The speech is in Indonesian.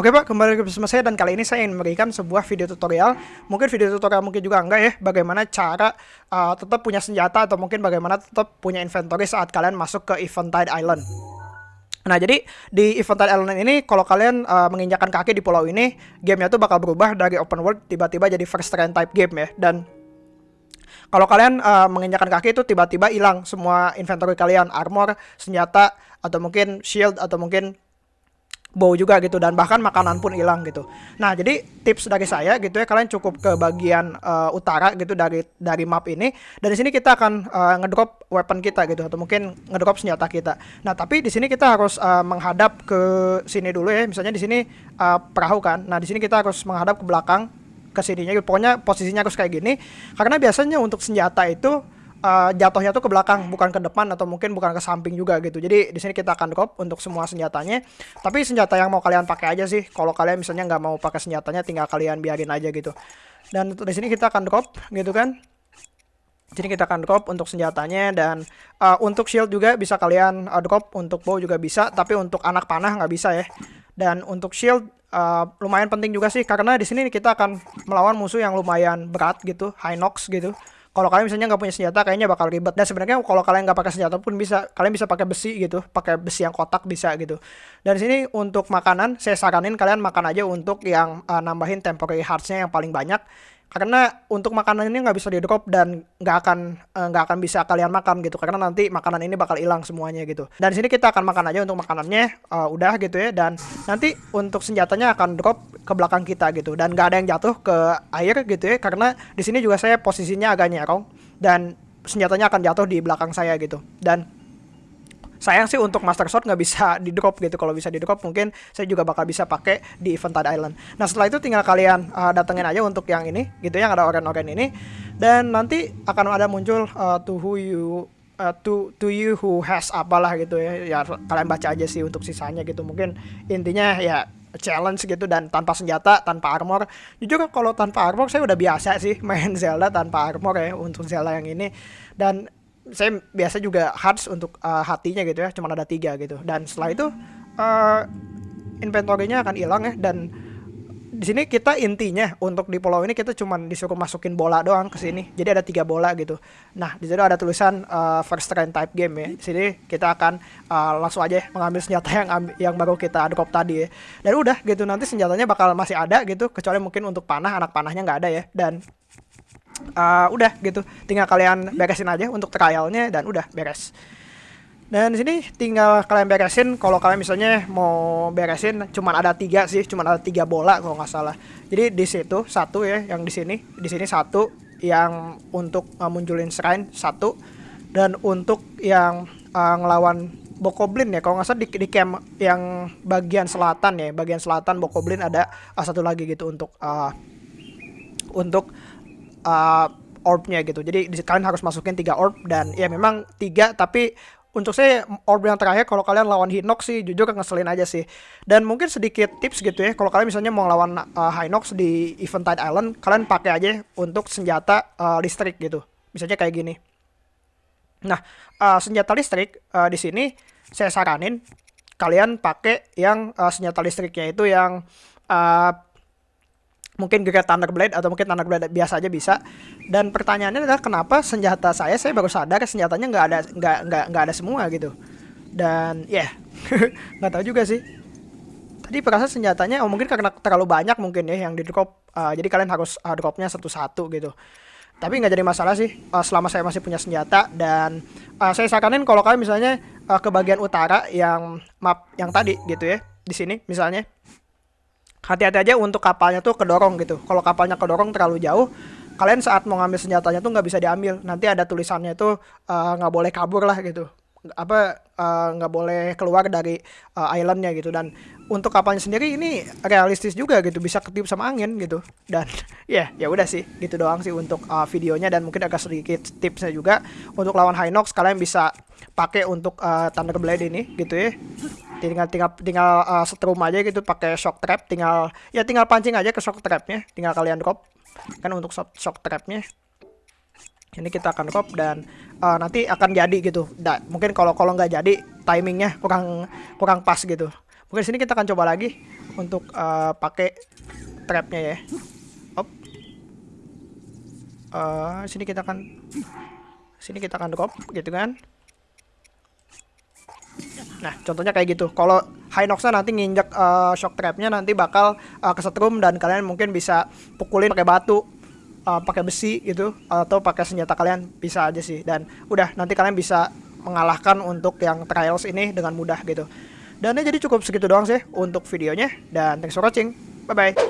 Oke pak, kembali bersama saya dan kali ini saya ingin memberikan sebuah video tutorial. Mungkin video tutorial mungkin juga enggak ya Bagaimana cara uh, tetap punya senjata atau mungkin bagaimana tetap punya inventory saat kalian masuk ke Eventide Island. Nah jadi di Eventide Island ini kalau kalian uh, menginjakan kaki di pulau ini Gamenya tuh bakal berubah dari open world tiba-tiba jadi first train type game ya. Dan kalau kalian uh, menginjakan kaki itu tiba-tiba hilang semua inventory kalian. Armor, senjata, atau mungkin shield, atau mungkin bau juga gitu dan bahkan makanan pun hilang gitu. Nah, jadi tips dari saya gitu ya kalian cukup ke bagian uh, utara gitu dari dari map ini dan di sini kita akan uh, ngedrop weapon kita gitu atau mungkin ngedrop senjata kita. Nah, tapi di sini kita harus uh, menghadap ke sini dulu ya. Misalnya di sini uh, perahu kan. Nah, di sini kita harus menghadap ke belakang ke sininya. Pokoknya posisinya harus kayak gini karena biasanya untuk senjata itu uh, jatuhnya tuh ke belakang bukan ke depan atau mungkin bukan ke samping juga gitu. Jadi di sini kita akan drop untuk semua senjatanya. Tapi senjata yang mau kalian pakai aja sih. Kalau kalian misalnya nggak mau pakai senjatanya tinggal kalian biarin aja gitu. Dan di sini kita akan drop gitu kan. Jadi kita akan drop untuk senjatanya dan uh, untuk shield juga bisa kalian uh, drop. Untuk bow juga bisa tapi untuk anak panah nggak bisa ya. Dan untuk shield uh, lumayan penting juga sih. Karena di sini kita akan melawan musuh yang lumayan berat gitu high nox gitu kalau kalian misalnya nggak punya senjata kayaknya bakal ribet. Dan sebenarnya kalau kalian nggak pakai senjata pun bisa kalian bisa pakai besi gitu pakai besi yang kotak bisa gitu. Dan sini untuk makanan saya saranin kalian makan aja untuk yang uh, nambahin temporary heartsnya yang paling banyak karena untuk makanan ini nggak bisa di drop dan nggak akan eh, nggak uh, akan bisa kalian makan gitu. Karena nanti makanan ini bakal hilang semuanya gitu. Dan sini kita akan makan aja untuk makanannya uh, udah gitu ya. Dan nanti untuk senjatanya akan drop ke belakang kita gitu. Dan nggak ada yang jatuh ke air gitu ya. Karena di sini juga saya posisinya agak nyerong dan senjatanya akan jatuh di belakang saya gitu. Dan sayang sih untuk Master Sword nggak bisa di drop gitu. Kalau bisa di drop mungkin saya juga bakal bisa pakai di Eventide Island. Nah setelah itu tinggal kalian uh, datengin aja untuk yang ini gitu yang ada oren-oren ini. Dan nanti akan ada muncul uh, to who you uh, to to you who has apalah gitu ya. Ya kalian baca aja sih untuk sisanya gitu. Mungkin intinya ya challenge gitu dan tanpa senjata, tanpa armor. Jujur kalau tanpa armor saya udah biasa sih main Zelda tanpa armor ya untuk Zelda yang ini. Dan saya biasa juga hearts untuk uh, hatinya gitu ya cuma ada tiga gitu. Dan setelah itu uh, inventory-nya akan hilang ya. Dan di sini kita intinya untuk di pulau ini kita cuma disuruh masukin bola doang ke sini. Jadi ada tiga bola gitu. Nah di situ ada tulisan uh, first train type game ya. Di sini kita akan uh, langsung aja mengambil senjata yang yang baru kita drop tadi ya. Dan udah gitu nanti senjatanya bakal masih ada gitu kecuali mungkin untuk panah anak panahnya nggak ada ya. Dan uh, udah gitu. Tinggal kalian beresin aja untuk trialnya dan udah beres. Dan di sini tinggal kalian beresin kalau kalian misalnya mau beresin cuman ada tiga sih cuman ada tiga bola kalau nggak salah. Jadi di situ satu ya yang di sini di sini satu yang untuk uh, munculin shrine satu dan untuk yang uh, ngelawan Bokoblin ya. Kalau nggak salah di, di camp yang bagian selatan ya bagian selatan Bokoblin ada uh, satu lagi gitu untuk uh, untuk uh, orbnya gitu. Jadi kalian harus masukin tiga orb dan ya memang tiga tapi untuk saya orb yang terakhir kalau kalian lawan Hinox sih jujur ngeselin aja sih. Dan mungkin sedikit tips gitu ya kalau kalian misalnya mau lawan uh, Hinox di Eventide Island kalian pakai aja untuk senjata uh, listrik gitu. Misalnya kayak gini. Nah, uh, senjata listrik uh, di sini saya saranin kalian pakai yang uh, senjata listriknya itu yang uh, mungkin Great Thunderblade atau mungkin Thunderblade biasa aja bisa. Dan pertanyaannya adalah kenapa senjata saya saya baru sadar senjatanya nggak ada nggak nggak nggak ada semua gitu. Dan ya yeah, nggak tahu juga sih. Tadi perasa senjatanya oh mungkin karena terlalu banyak mungkin ya yang di drop. Uh, jadi kalian harus uh, dropnya satu-satu gitu. Tapi nggak jadi masalah sih uh, selama saya masih punya senjata dan uh, saya saranin kalau kalian misalnya uh, ke bagian utara yang map yang tadi gitu ya di sini misalnya hati-hati aja untuk kapalnya tuh kedorong gitu. Kalau kapalnya kedorong terlalu jauh kalian saat mau ngambil senjatanya tuh nggak bisa diambil. Nanti ada tulisannya tuh eh, nggak uh, boleh kabur lah gitu. Apa eh, nggak uh, boleh keluar dari uh, islandnya gitu. Dan untuk kapalnya sendiri ini realistis juga gitu bisa ketiup sama angin gitu. Dan ya yeah, ya udah sih gitu doang sih untuk uh, videonya. Dan mungkin agak sedikit tipsnya juga untuk lawan Hinox kalian bisa pakai untuk uh, Thunderblade ini gitu ya tinggal tinggal tinggal uh, setrum aja gitu pakai shock trap tinggal ya tinggal pancing aja ke shock trapnya tinggal kalian drop kan untuk shock trapnya ini kita akan drop dan uh, nanti akan jadi gitu da, mungkin kalau kalau nggak jadi timingnya kurang kurang pas gitu mungkin sini kita akan coba lagi untuk uh, pakai trapnya ya. Op. Uh, sini kita akan sini kita akan drop gitu kan. Nah, contohnya kayak gitu. Kalau Hinoxnya nanti nginjek uh, shock trapnya nanti bakal uh, kesetrum dan kalian mungkin bisa pukulin pakai batu, uh, pakai besi gitu atau pakai senjata kalian bisa aja sih. Dan udah nanti kalian bisa mengalahkan untuk yang trials ini dengan mudah gitu. Dan ya jadi cukup segitu doang sih untuk videonya dan thanks for watching. Bye bye.